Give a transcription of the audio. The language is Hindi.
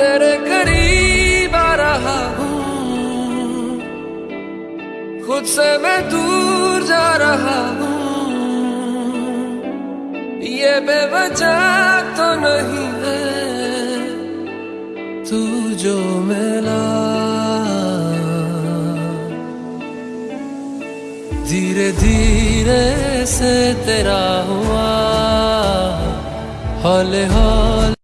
तेरे करीब आ रहा हूँ। खुद से मैं दूर जा रहा हूँ। ये बेवजह तो नहीं है तू जो मिला। धीरे धीरे से तेरा हुआ हौले हौले